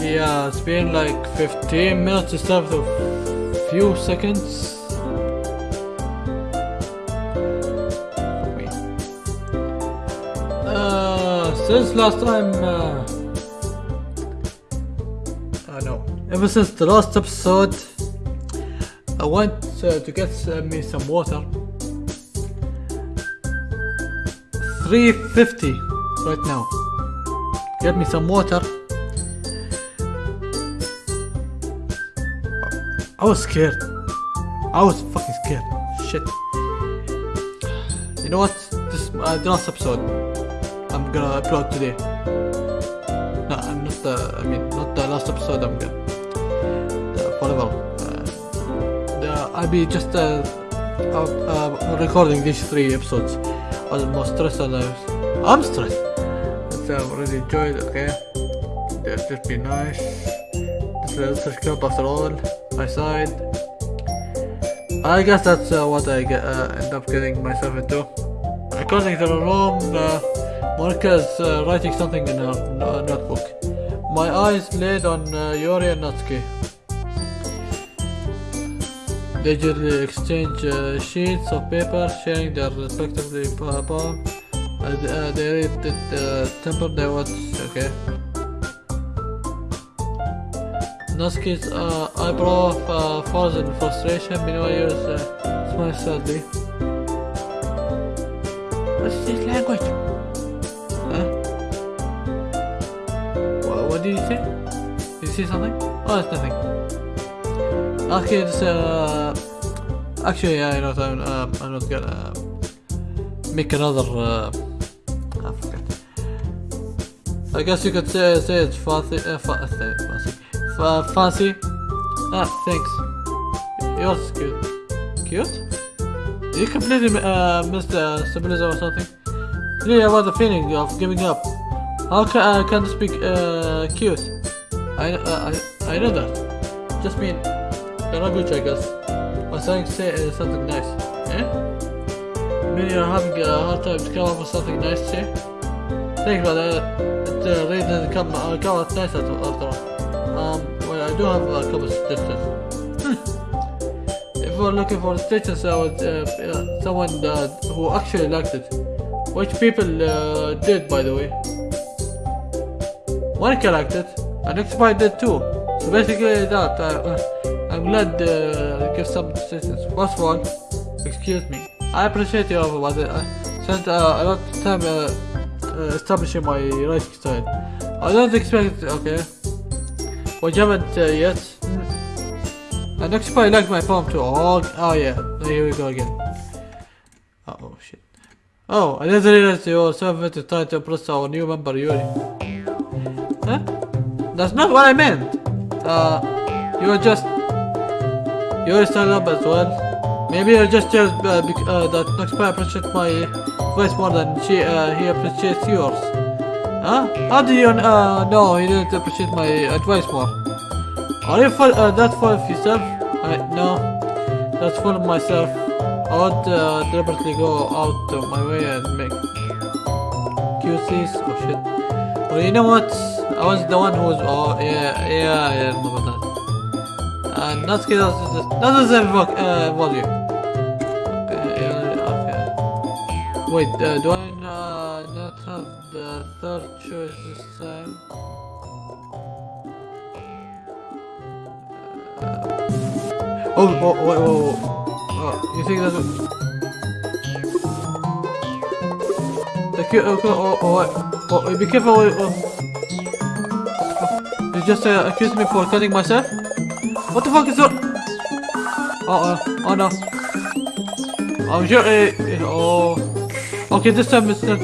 Yeah, it's been like 15 minutes instead of a few seconds. Wait. Uh, since last time, uh, I know, ever since the last episode, I went uh, to get uh, me some water. 350 right now. Get me some water. I was scared. I was fucking scared. Shit. You know what? This uh, the last episode. I'm gonna upload today. No, I'm not the. I mean, not the last episode. I'm gonna. The, whatever. I'll be just uh, uh, recording these three episodes. I was more stressed. I'm stressed. So I really enjoyed. Okay. Yeah, just be nice. This is such club after all my side. I guess that's uh, what I get, uh, end up getting myself into. According to the room, uh, Monica is uh, writing something in her uh, notebook. My eyes laid on uh, Yuri and Natsuki. They usually exchange uh, sheets of paper, sharing their respectively poem. Uh, they, read the uh, temper they watch. Okay. Natsuki's uh, eyebrow uh, falls in frustration, meanwhile uh, smiles sadly. What's this language? Huh? What, what did you say? Did you see something? Oh, it's nothing. It's uh... Actually, yeah, I know, I'm, um, I'm not gonna make another, uh... I forgot. I guess you could say, say it's fancy, uh, fa fancy. F fancy. Ah, thanks. Yours cute. Cute? Did you completely uh, miss the symbolism or something? Really about the feeling of giving up. How can I can't speak uh, cute? I, uh, I I know that. Just mean you're not good, I guess. Saying say uh, something nice. Eh? Maybe you're having a hard time to come up with something nice to say. Think about that. It uh, really doesn't come, uh, come out nice after all. Um, well, I do have a couple of stitches. Hmm. If we're looking for stitches, I would, uh, uh, someone uh, who actually liked it. Which people uh, did, by the way. Liked it, and Xpy did too. So basically that, uh, I'm glad some stitches. First of all, excuse me. I appreciate your offer, but I spent uh, a lot of time uh, establishing my writing style. I don't expect, okay. Well, you haven't uh, yet. And next probably like my poem too. Oh, oh yeah. Here we go again. Uh oh, shit. Oh, I didn't realize you were so to try to impress our new member Yuri. Huh? That's not what I meant. Uh, you were just... Yuri stand up as well. Maybe you're just jealous uh, uh, that Noxpy appreciates my voice more than she, uh, he appreciates yours. Huh? How do you uh, know he didn't appreciate my advice more? Are you full, uh, that full of yourself? I, no, that's full of myself. I would uh, deliberately go out of my way and make QCs. Oh shit. Well, you know what? I was the one who was. Oh yeah, yeah, I remember that. And uh, Natsuki does that doesn't invoke uh, volume. Okay, okay. Wait, uh, do I? Not have the third choice this time. Uh, oh, oh, wait, oh, oh, you think that's? Oh, oh, oh, what? Oh, be careful! Oh, oh. You just uh, accused me for cutting myself. What the fuck is that? Oh, oh, oh no! I'm sure. Uh, oh, okay, this time it's not.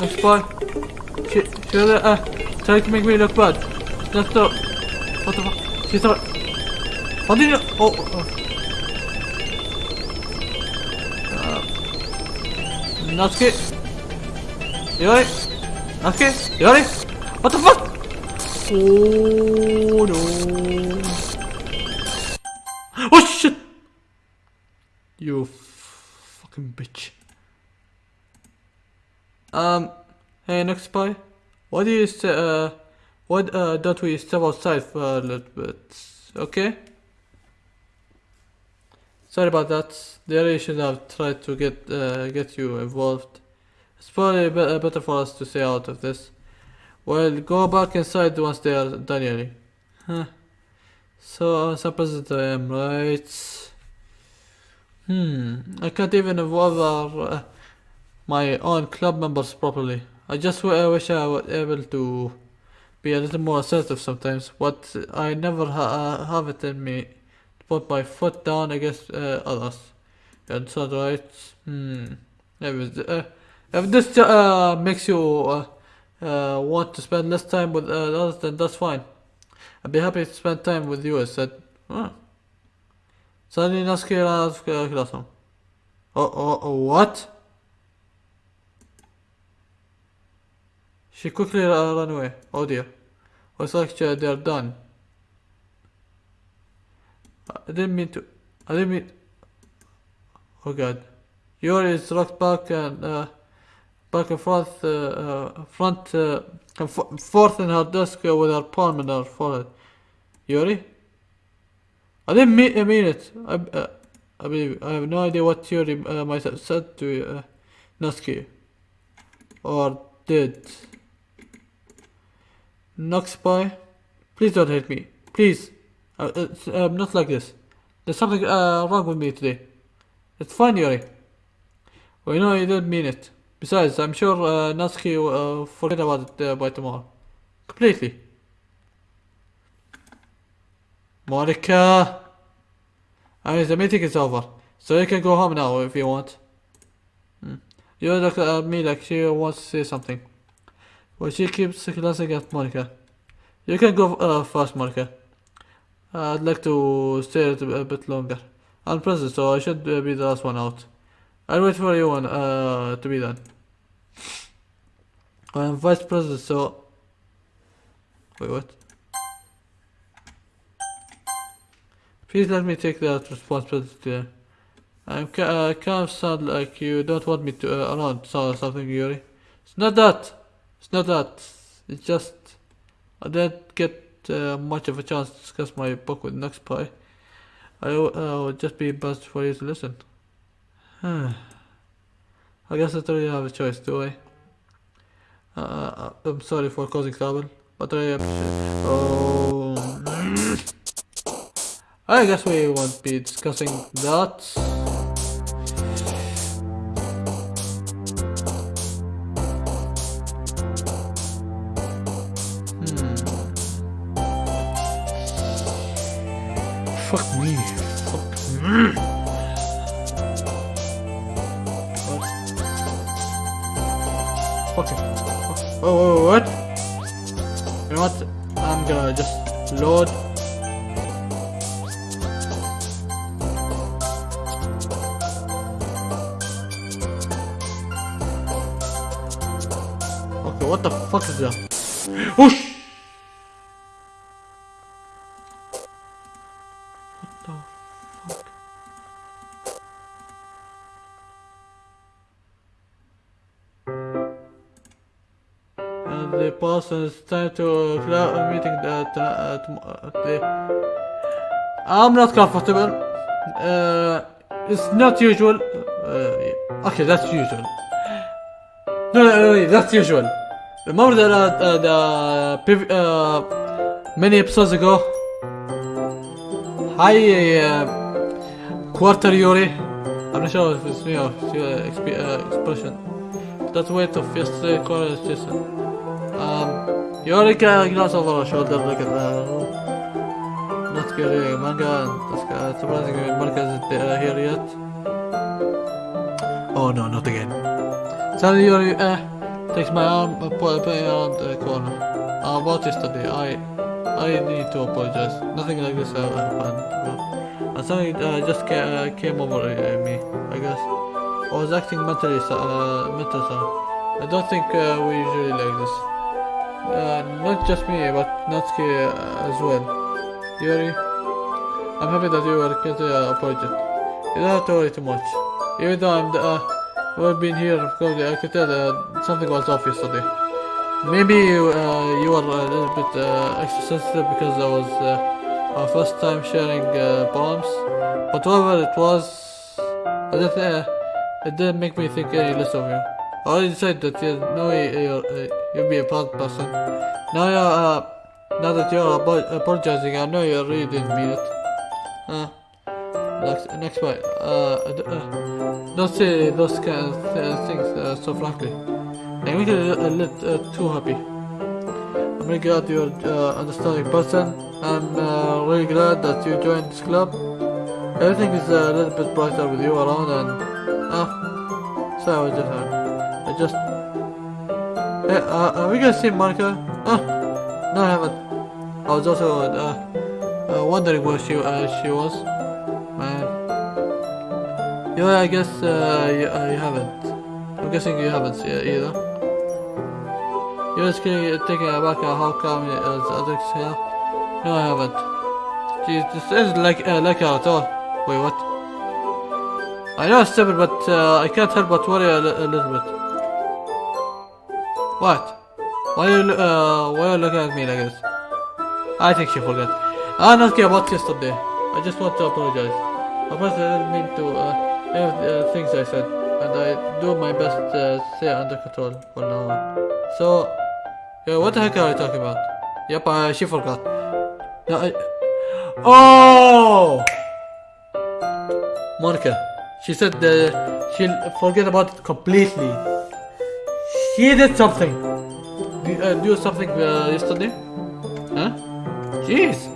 Next boy. Shit, shit, uh, trying to make me look bad. That's the. What the fuck? She's not. How did you. Oh, oh. Uh, Natsuki? Yuri? Natsuki? Yuri? What the fuck? Oh no. Oh shit! You fucking bitch. Um, hey, next spy. What do you say, uh, why uh, don't we step outside for a little bit? Okay. Sorry about that. They really should have tried to get uh, get you involved. It's probably be- uh, better for us to stay out of this. Well, go back inside once they are done yelling. Huh. So, uh, some president I am, right? Hmm, I can't even our, uh, my own club members properly. I just w- I wish I was able to be a little more assertive sometimes, but I never ha- uh, have it in me to put my foot down against uh, others. And so, right? Hmm. Anyways, uh, if this uh, makes you uh, want to spend less time with uh, others, then that's fine. I'd be happy to spend time with you, I said. Huh. Suddenly Natsuki ran out of classroom. Oh, oh, what? She quickly uh, ran away. Oh dear. Looks like uh, they're done. I didn't mean to. I didn't mean. Oh god. Yuri is rocked back and uh, back and forth, uh, uh, front, uh, and fo- forth in her desk with her palm in her forehead. Yuri? I didn't mean, I mean it. I, uh, I believe I have no idea what Yuri uh, might have said to uh, Natsuki. Or did. Noxpy, please don't hit me. Please. Uh, it's, um, not like this. There's something uh, wrong with me today. It's fine, Yuri. Well, you know you didn't mean it. Besides, I'm sure uh, Natsuki will uh, forget about it uh, by tomorrow. Completely. Monica! I mean, the meeting is over. So you can go home now if you want. Hmm. You look at me like she wants to say something. Well, she keeps glancing at Monica. You can go uh, first, Monica. I'd like to stay a bit- longer. I'm president, so I should uh, be the last one out. I'll wait for you one, uh, to be done. I'm vice president, so... Wait, what? Please let me take that responsibility. I'm ca- uh, kind of sound like you don't want me to uh, around so something, Yuri. It's not that. It's not that. It's just I didn't get uh, much of a chance to discuss my book with Nuxpy. I uh, would just be best for you to listen. I guess I don't really have a choice, do I? Uh, I'm sorry for causing trouble, but I appreciate. Oh. I guess we won't be discussing that. Okay, what the fuck is that? Whoosh! What the the person is time to clear a meeting that uh, tom- uh. I'm not comfortable. Uh, it's not usual. Uh, okay, that's usual. No, no, no, no, that's usual. Remember the uh, the prev- uh, many episodes ago? Hi, uh, quarter Yuri. I'm not sure if it's me or your exp- uh, expression. That weight of yesterday quarter is. Um, Yuri can glance over her shoulder like at the not getting manga and that's uh, surprisingly Monica isn't uh, here yet. Oh no, not again. Suddenly Yuri uh, takes my arm put it around the corner. Uh, about yesterday, I I need to apologize. Nothing like this uh, happened. Uh, something uh, just ca- uh, came over uh, me, I guess. I was acting mentally, uh, so. I don't think uh, we usually like this. Uh, not just me, but Natsuki uh, as well. Yuri, I'm happy that you are getting a project. You don't have to worry too much. Even though I'm the, well been here, I could tell uh, something was off yesterday. Maybe you, uh, you are a little bit uh, extra sensitive because I was uh, our first time sharing uh, poems. But whatever it was, I uh, it didn't make me think any less of you. I already said that you know uh, you'll be a bad person. Now you're, uh, now that you're apologizing, I know you really didn't mean it. Uh, next, next part. Uh, uh, uh, don't say those kind of th- things uh, so frankly. I make it a little uh, too happy. I'm really glad you're uh, understanding person. I'm uh, really glad that you joined this club. Everything is a little bit brighter with you around and ah, so I was just uh, I just hey, uh, are we gonna see Monica? Ah, no, I haven't. I was also uh, uh, wondering where she uh, she was. Yeah, I guess uh, you, uh, you haven't. I'm guessing you haven't either. You're just kidding, taking a back at how come as others here? No, I haven't. Jeez, this isn't like uh, like at all. Wait, what? I know it's stupid, but uh, I can't help but worry a, a little bit. What? Why are you uh, why are you looking at me like this? I think she forgot. I'm not care about yesterday. I just want to apologize. Of course, I didn't mean to uh, any of the uh, things I said, and I do my best to stay under control for now on. So, yeah, what the heck are you talking about? Yep, uh, she forgot. No, I... Oh! Monica. She said uh, she'll forget about it completely. She did something. Do, uh, do something uh, yesterday? Huh? Jeez.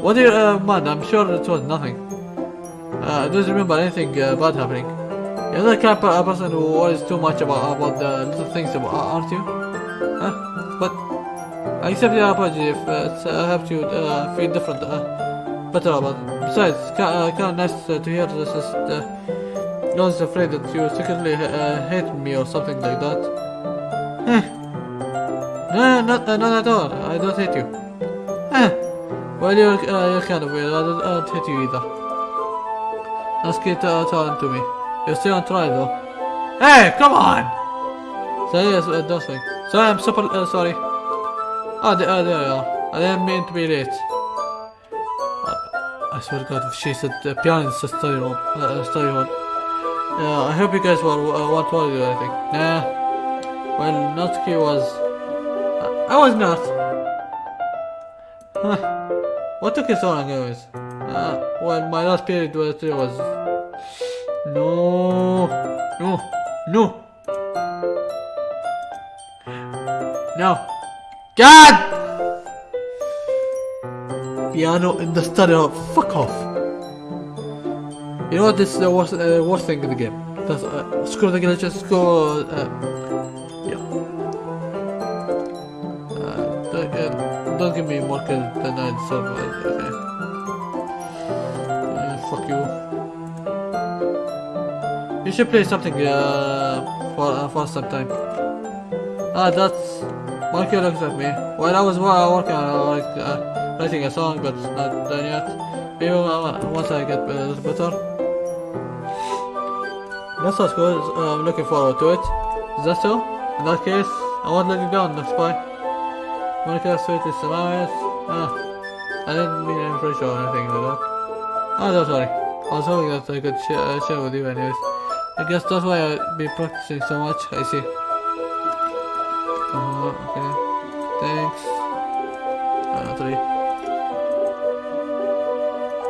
What do you, uh, man, I'm sure it was nothing. Uh, I don't remember anything uh, bad happening. You're the kind of person who worries too much about about the little things, about, aren't you? Huh? But I accept your apology if uh, it's, uh, helped you uh, feel different, uh, better about it. Besides, it's of, kind of nice uh, to hear this is uh, I was afraid that you secretly uh, hated me or something like that. No, not, uh, not at all. I don't hate you. Well, you're, uh, you're kind of weird. I don't, I don't hate you either. Let's get uh, talking to me. You're still on trial though. Hey, come on! So yes, uh, things. So I'm super uh, sorry. Oh, there, uh, there you are. I didn't mean to be late. Uh, I swear to God, if she said the piano is a study room, uh, uh, study hall. Yeah, I hope you guys were uh, want to worry or anything. Nah. Well, Natsuki was. Uh, I was not. Huh. What took you so long, anyways? Uh, well, my last period was was. No, no, no, no. God! Piano in the study hall. Fuck off. You know what? This is the worst, uh, worst thing in the game. That's, uh, screw the glitches. Go. Uh, yeah. Uh, don't, uh, don't give me more credit than I deserve. Okay. Fuck you. You should play something uh, for uh, for some time. Ah, that's Monkey looks at me. While I was working on uh, like uh, writing a song, but it's not done yet. Maybe uh, once I get a little better. That sounds good. I'm looking forward to it. Is that so? In that case, I won't let you down, next spy. Monica sweet is nice. Ah, I didn't mean any pressure or anything like that. Oh. I was hoping that I could share, uh, share with you anyways. I guess that's why I've been practicing so much. I see. Uh, okay. Thanks. Uh, three.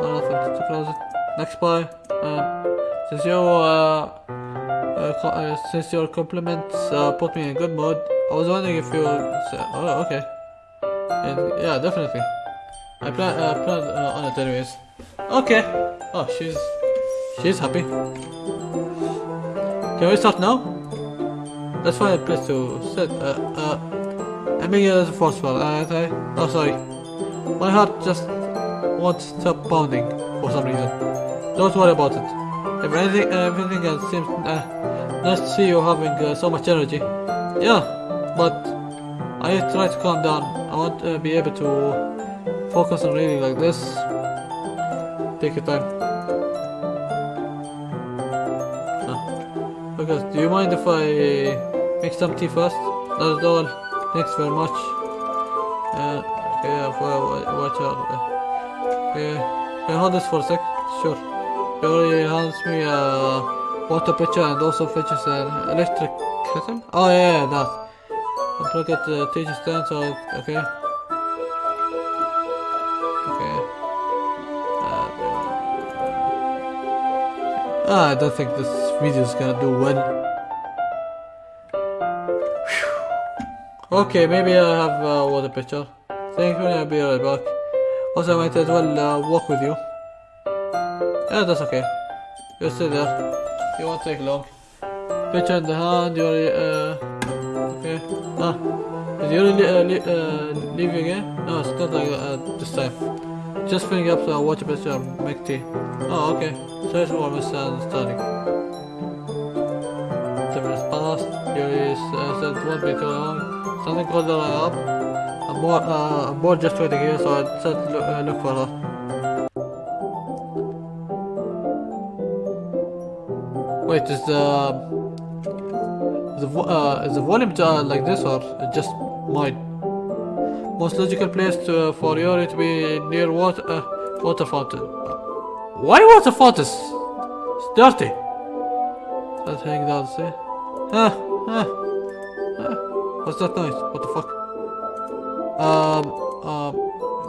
Oh, nothing to close it. Next boy. Um, since you uh, uh, uh, since your compliments uh, put me in a good mood, I was wondering if you. Say, oh, okay. And, yeah, definitely. I plan uh, plan uh, on it anyways. Okay. Oh, she's she's happy. Can we start now? Let's find a place to sit. Uh, uh, it as a force spell, aren't I? Oh, sorry. My heart just won't stop pounding for some reason. Don't worry about it. If anything, uh, everything else seems uh, nice to see you having uh, so much energy. Yeah, but I try to calm down. I want to be able to focus on reading like this. Take your time. Because do you mind if I make some tea first? Not at all. Thanks very much. Uh, okay, uh, for, watch out. Uh, okay, can I hold this for a sec? Sure. He already hands me a water pitcher and also fetches an electric kettle. Oh yeah, yeah that. I forgot the teacher stand, so okay. Okay. Ah, I don't think this video is gonna do well. Okay, maybe I have a water pitcher. Thank you, I'll be right back. Also, I might as well uh, walk with you. Yeah, that's okay. You stay there. You won't take long. Pitcher in the hand, you're, uh, okay. Ah, is you really, uh, li uh, leaving again? No, it's not like uh, this time. Just filling up the water and make tea. Oh, okay. Sorry for misunderstanding. Ten minutes passed. You uh, said it won't be too long. Something called her up. I'm bored, uh, I'm bored just waiting here, so I said look, uh, look for her. Wait, is the the uh, is the volume uh, like this or just mine? Most logical place to, for Yuri to be near water uh, water fountain. Why water fountains? It's dirty. That thing down see. Huh? Huh? Huh? What's that noise? What the fuck? Um. Um.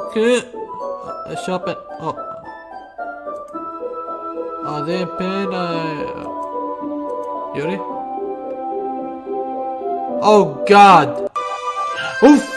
Okay. Uh, shop it. Oh. Are they in pain? Uh, Yuri? Oh god! Oof!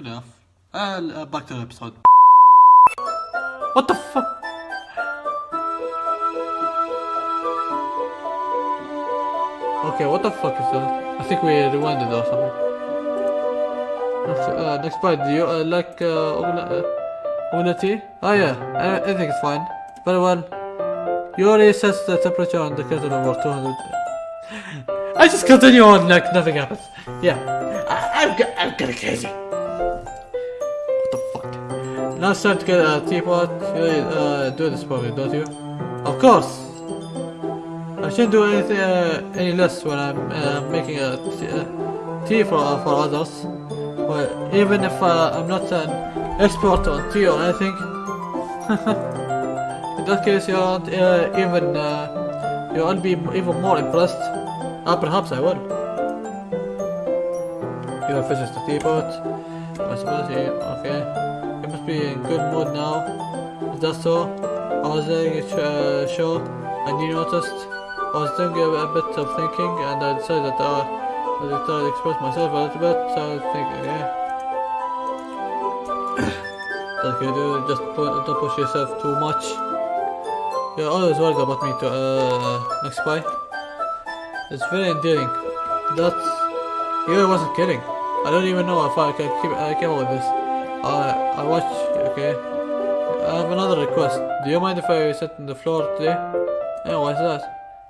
Good enough. Uh, back to the episode. What the fuck? Okay, what the fuck is that? I think we rewinded or something. Next, uh, next part, do you uh, like uh, uh? Oh yeah, I, I think it's fine. Very well. You already set the temperature on the kettle over 200. I just continue on like nothing happens. Yeah, I, I'm, I'm? Now it's time to get a teapot. You uh, do this for me, don't you? Of course. I shouldn't do anything uh, any less when I'm uh, making a uh, tea for for others. Well, even if uh, I'm not an expert on tea or anything. In that case, you aren't uh, even you'll be even more impressed. Ah, perhaps I will. You have finished the teapot. I suppose okay. You must be in good mood now. Is that so? I was letting it uh, show, and you noticed. I was doing a, a bit of thinking, and I decided that I decided to express myself a little bit. So I was thinking, yeah. That's good, dude. Just don't push yourself too much. You're always worried about me to uh, next spy. It's very endearing. That's. You wasn't kidding. I don't even know if I can keep I came up with this. I I watch. Okay. I have another request. Do you mind if I sit on the floor today? Yeah, why is that?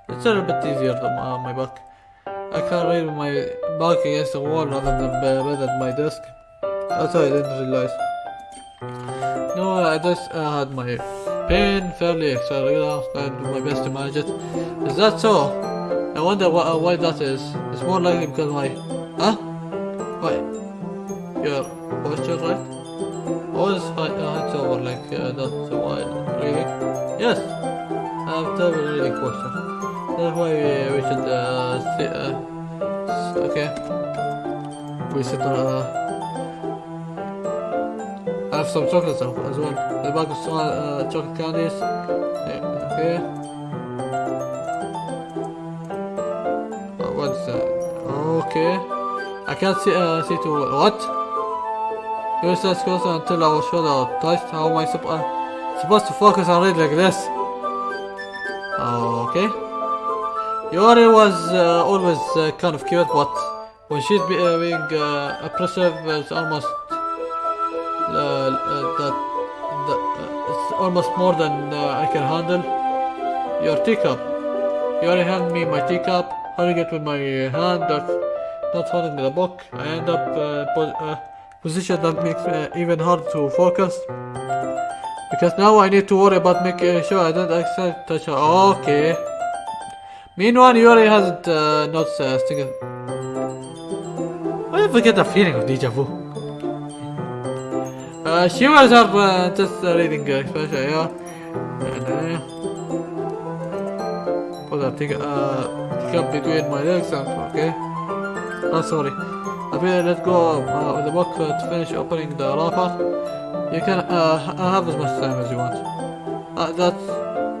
It's a little bit easier than my, my back. I can't read my back against the wall rather than be- bed at my desk. That's why I didn't realize. No, I just uh, had my pain fairly regular and do my best to manage it. Is that so? I wonder why, uh, why that is. It's more likely because my... Huh? That's why we, we should uh, sit, uh, okay. We sit on uh, I have some chocolates as well. The bag of uh, chocolate candies. Okay. Uh, what's that? Okay. I can't see, uh, see to what? You stay closer until our shoulder touched. How am I sup supposed to focus on it like this? Okay. Yuri was uh, always uh, kind of cute, but when she's being uh, oppressive, it's almost uh, uh, that, that uh, it's almost more than I can handle. Your teacup. Already hand me my teacup, holding it with my hand, that's not holding the book. I end up uh, po position that makes even harder to focus. Because now I need to worry about making sure I don't accidentally touch her. Okay. Meanwhile, Yuri hasn't uh, noticed a single. I ever get a feeling of deja vu? Uh, she was her uh, just uh, reading uh, expression, yeah. And, uh, put that thing, uh, between my legs and, okay. Oh, sorry. I better let go uh, of the book uh, to finish opening the wrapper. You can uh, have as much time as you want. Uh, that's,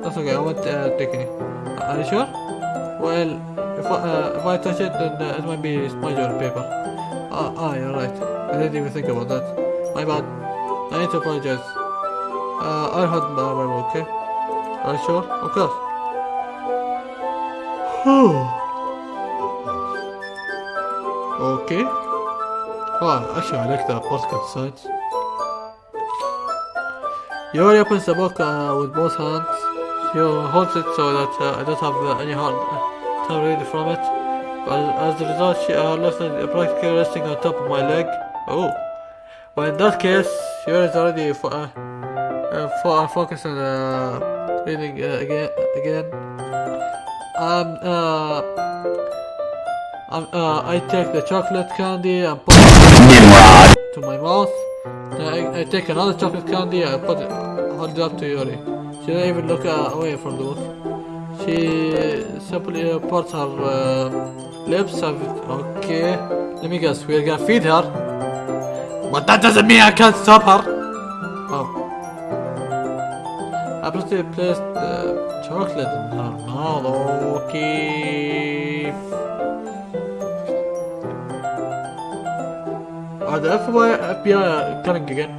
that's okay, I won't uh, take any. Uh, are you sure? Well, if I, uh, if I touch it, then it might be smudge on paper. Ah, ah, you're right. I didn't even think about that. My bad. I need to apologize. I'll hold my Bible, okay? Are you sure? Of course. okay. Oh, actually, I like the podcast sides. Yuri opens the book uh, with both hands. She holds it so that uh, I don't have uh, any hard uh, time reading from it. But as a result, she uh, left it practically resting on top of my leg. Oh. Well, in that case, Yuri is already fo uh, uh, uh, focused on uh, reading again. Again. Um. Uh. Um, uh, I take the chocolate candy and put it to my mouth. Then I, I take another chocolate candy and put it, hold it up to Yuri. She doesn't even look uh, away from the book. She simply uh, puts her uh, lips. Okay, let me guess. We're gonna feed her, but that doesn't mean I can't stop her. Oh. I placed the chocolate in her mouth. Okay. Are the FBI, coming again?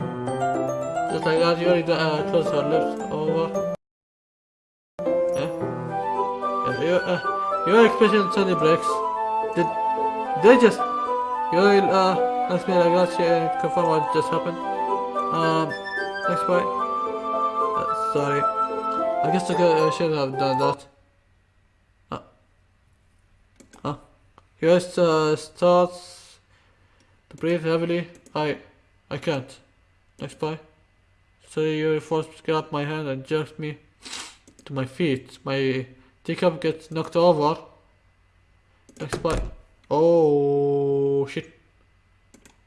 Just like that, you already uh, close her lips over. Yeah? your, uh, your expression suddenly breaks. Did they just... You uh, ask me like that, she confirm what just happened. Um, next point. Uh, sorry. I guess I uh, should have done that. Uh, huh? Here's uh, starts breathe heavily. I I can't. Next by. So you force grab my hand and jerks me to my feet. My teacup gets knocked over. Next by. Oh shit.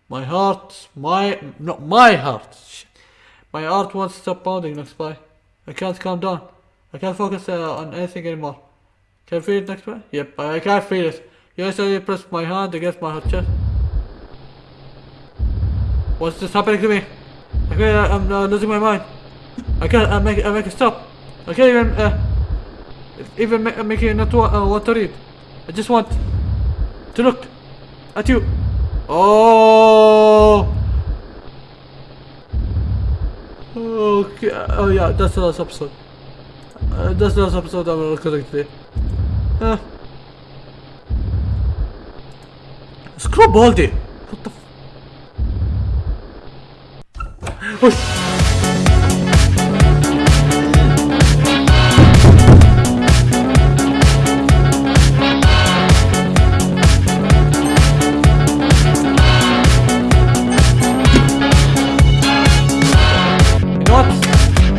My heart, my no my heart. Shit. My heart won't stop pounding next by. I can't calm down. I can't focus uh, on anything anymore. Can you feel it next by? Yep, I can't feel it. You actually press my hand against my chest. What's this happening to me? I can't, I'm uh, losing my mind. I can't uh, make, uh, make it stop. I can't even, uh, even ma make it not wa uh, want to read. I just want to look at you. Oh. Okay. Oh yeah, that's the last episode. Uh, that's the last episode I'm recording today. Uh, Scrub Baldy. What the? What?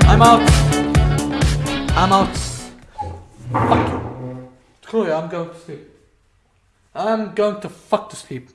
I'm out. I'm out. Fuck you, I'm going to sleep. I'm going to fuck to sleep.